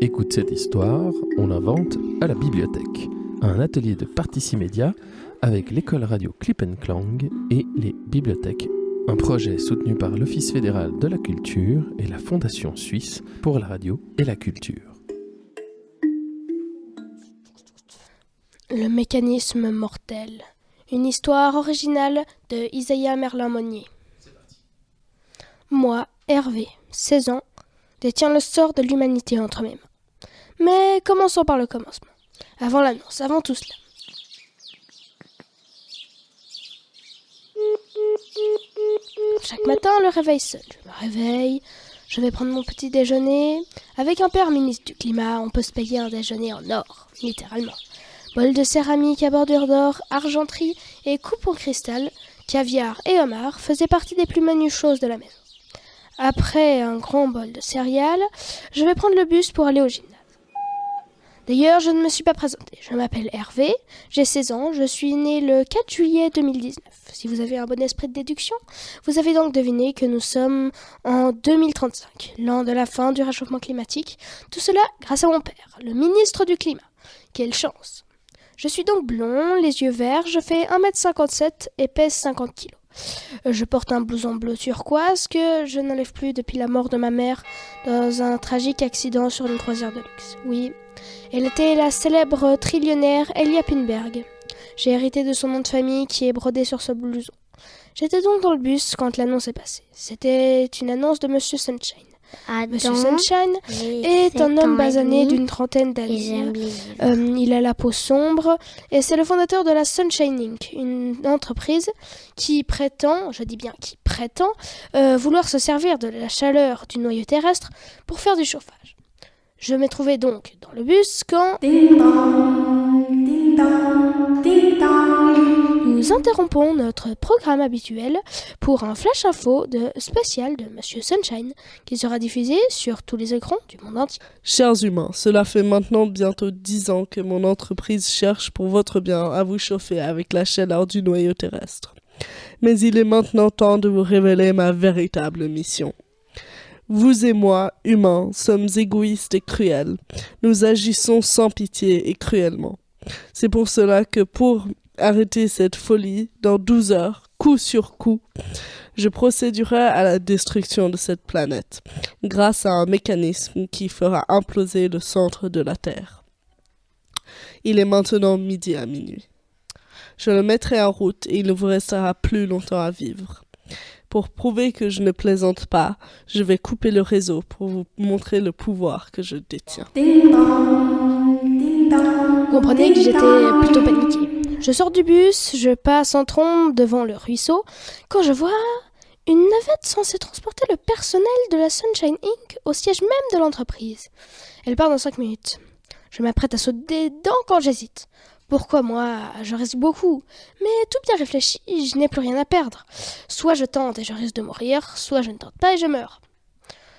Écoute cette histoire, on l'invente à la bibliothèque. Un atelier de Particimédia avec l'école radio Clip Clang et les bibliothèques. Un projet soutenu par l'Office fédéral de la culture et la Fondation suisse pour la radio et la culture. Le mécanisme mortel. Une histoire originale de Isaiah Merlin-Monnier. Moi, Hervé, 16 ans, détiens le sort de l'humanité entre mes mains. Mais commençons par le commencement. Avant l'annonce, avant tout cela. Chaque matin, le réveil sonne. Je me réveille, je vais prendre mon petit déjeuner. Avec un père ministre du climat, on peut se payer un déjeuner en or, littéralement. Bol de céramique à bordure d'or, argenterie et coupe en cristal, caviar et homard faisaient partie des plus menus choses de la maison. Après un grand bol de céréales, je vais prendre le bus pour aller au gymnase. D'ailleurs, je ne me suis pas présenté. Je m'appelle Hervé, j'ai 16 ans, je suis né le 4 juillet 2019. Si vous avez un bon esprit de déduction, vous avez donc deviné que nous sommes en 2035, l'an de la fin du réchauffement climatique. Tout cela grâce à mon père, le ministre du Climat. Quelle chance Je suis donc blond, les yeux verts, je fais 1m57 et pèse 50 kg. Je porte un blouson bleu turquoise que je n'enlève plus depuis la mort de ma mère dans un tragique accident sur une croisière de luxe. Oui, elle était la célèbre trillionnaire Elia Pinberg. J'ai hérité de son nom de famille qui est brodé sur ce blouson. J'étais donc dans le bus quand l'annonce est passée. C'était une annonce de Monsieur Sunshine. Monsieur Sunshine est un homme basané d'une trentaine d'années. Euh, il a la peau sombre et c'est le fondateur de la Sunshine Inc., une entreprise qui prétend, je dis bien qui prétend, euh, vouloir se servir de la chaleur du noyau terrestre pour faire du chauffage. Je me trouvais donc dans le bus quand... Nous interrompons notre programme habituel pour un flash info de spécial de Monsieur Sunshine qui sera diffusé sur tous les écrans du monde entier. Chers humains, cela fait maintenant bientôt dix ans que mon entreprise cherche pour votre bien à vous chauffer avec la chaleur du noyau terrestre. Mais il est maintenant temps de vous révéler ma véritable mission. Vous et moi, humains, sommes égoïstes et cruels. Nous agissons sans pitié et cruellement. C'est pour cela que pour arrêter cette folie, dans douze heures, coup sur coup, je procéderai à la destruction de cette planète, grâce à un mécanisme qui fera imploser le centre de la Terre. Il est maintenant midi à minuit. Je le mettrai en route et il ne vous restera plus longtemps à vivre. Pour prouver que je ne plaisante pas, je vais couper le réseau pour vous montrer le pouvoir que je détiens. Vous comprenez que j'étais plutôt paniquée. Je sors du bus, je passe en trombe devant le ruisseau, quand je vois une navette censée transporter le personnel de la Sunshine Inc. au siège même de l'entreprise. Elle part dans cinq minutes. Je m'apprête à sauter dedans quand j'hésite. Pourquoi moi? Je risque beaucoup. Mais tout bien réfléchi, je n'ai plus rien à perdre. Soit je tente et je risque de mourir, soit je ne tente pas et je meurs.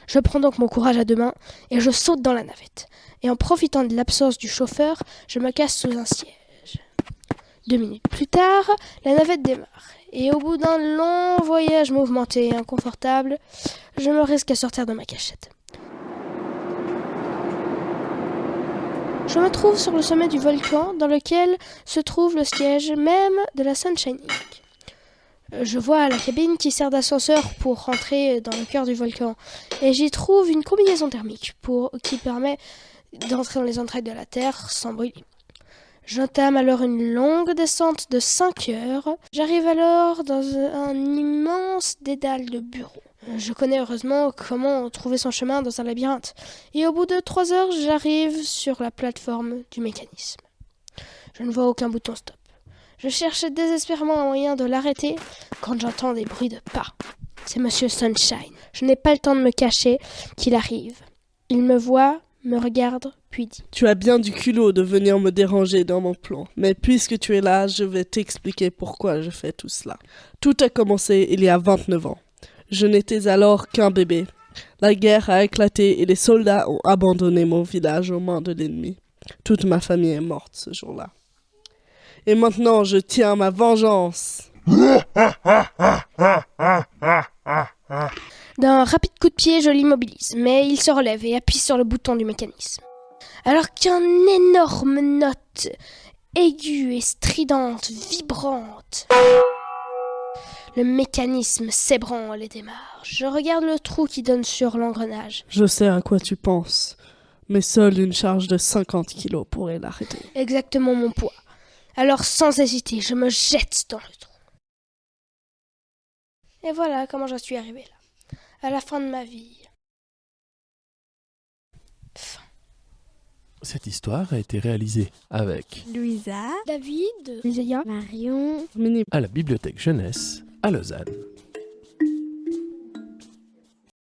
Je prends donc mon courage à deux mains et je saute dans la navette. Et en profitant de l'absence du chauffeur, je me casse sous un siège. Deux minutes plus tard, la navette démarre. Et au bout d'un long voyage mouvementé et inconfortable, je me risque à sortir de ma cachette. Je me trouve sur le sommet du volcan dans lequel se trouve le siège même de la Sunshine Inc. Je vois la cabine qui sert d'ascenseur pour rentrer dans le cœur du volcan et j'y trouve une combinaison thermique qui permet d'entrer dans les entrailles de la Terre sans brûler. J'entame alors une longue descente de 5 heures. J'arrive alors dans un immense dédale de bureaux. Je connais heureusement comment trouver son chemin dans un labyrinthe. Et au bout de trois heures, j'arrive sur la plateforme du mécanisme. Je ne vois aucun bouton stop. Je cherche désespérément un moyen de l'arrêter quand j'entends des bruits de pas. C'est Monsieur Sunshine. Je n'ai pas le temps de me cacher qu'il arrive. Il me voit, me regarde, puis dit Tu as bien du culot de venir me déranger dans mon plan, mais puisque tu es là, je vais t'expliquer pourquoi je fais tout cela. Tout a commencé il y a 29 ans. Je n'étais alors qu'un bébé. La guerre a éclaté et les soldats ont abandonné mon village aux mains de l'ennemi. Toute ma famille est morte ce jour-là. Et maintenant, je tiens ma vengeance. D'un rapide coup de pied, je l'immobilise, mais il se relève et appuie sur le bouton du mécanisme. Alors qu'une énorme note aiguë et stridente, vibrante. Le mécanisme s'ébranle et démarre. Je regarde le trou qui donne sur l'engrenage. Je sais à quoi tu penses, mais seule une charge de 50 kilos pourrait l'arrêter. Exactement mon poids. Alors sans hésiter, je me jette dans le trou. Et voilà comment j'en suis arrivée là. À la fin de ma vie. Cette histoire a été réalisée avec Louisa, David, Marion, Mini à la Bibliothèque Jeunesse à Lausanne.